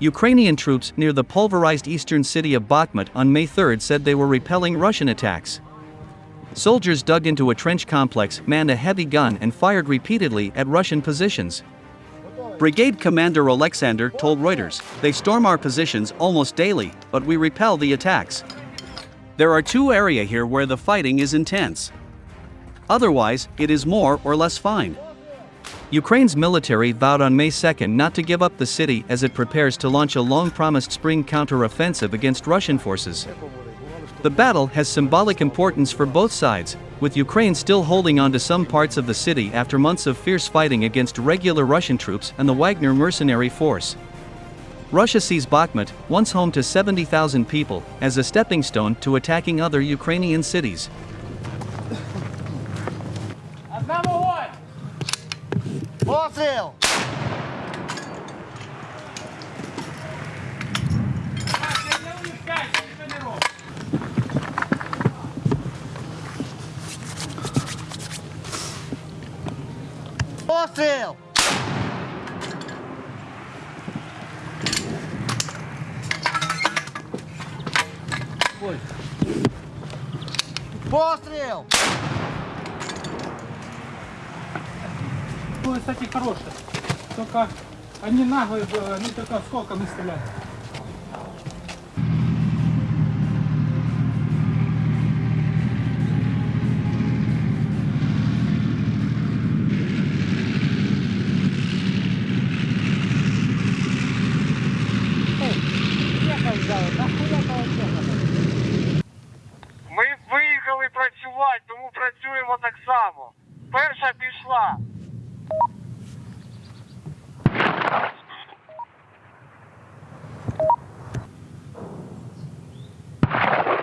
Ukrainian troops near the pulverized eastern city of Bakhmut on May 3 said they were repelling Russian attacks. Soldiers dug into a trench complex, manned a heavy gun, and fired repeatedly at Russian positions. Brigade Commander Alexander told Reuters, They storm our positions almost daily, but we repel the attacks. There are two areas here where the fighting is intense. Otherwise, it is more or less fine. Ukraine's military vowed on May 2 not to give up the city as it prepares to launch a long promised spring counter-offensive against Russian forces. The battle has symbolic importance for both sides, with Ukraine still holding on to some parts of the city after months of fierce fighting against regular Russian troops and the Wagner mercenary force. Russia sees Bakhmut, once home to 70,000 people, as a stepping stone to attacking other Ukrainian cities. Ótrel! Ótrel! Postreu! Postre! Было, кстати, хорошие. Только они наглые, э, они только сколками стреляют. Ми виїхали працювати, тому працюємо так само. Перша пішла.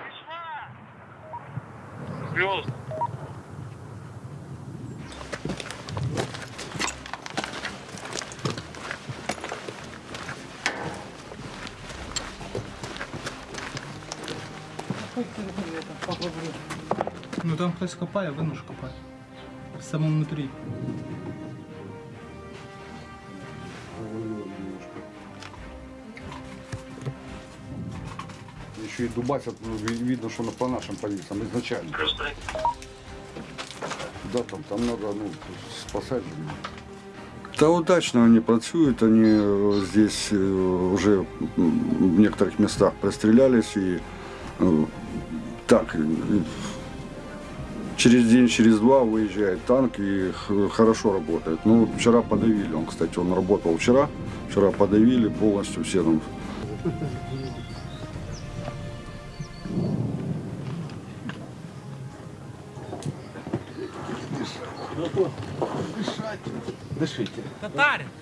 Пішла. Плюс. Ну там хтось копає, видно ж копає. В самому внутрі. Еще и дубасят, ну, ви- видно, что на, по нашим позициям изначально. Да, там, там надо ну, спасать. Та удачно они працюют, они э, здесь э, уже в некоторых местах пристрелялись и э, так через день, через два выезжает танк и хорошо работает. Ну, вчера подавили, он, кстати, он работал вчера, вчера подавили полностью все там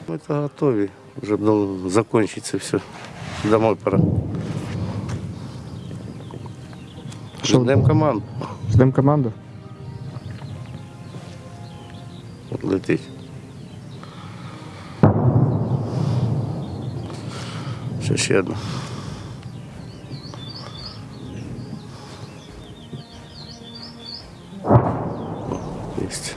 Мы это готовы. Уже должно закончиться все. Домой пора. Ждем команду. Ждемо команду. Вот летить. Все, ще одна. Есть.